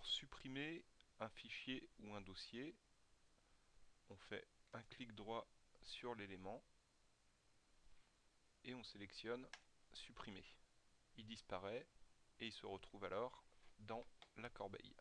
pour supprimer un fichier ou un dossier, on fait un clic droit sur l'élément et on sélectionne supprimer. Il disparaît et il se retrouve alors dans la corbeille.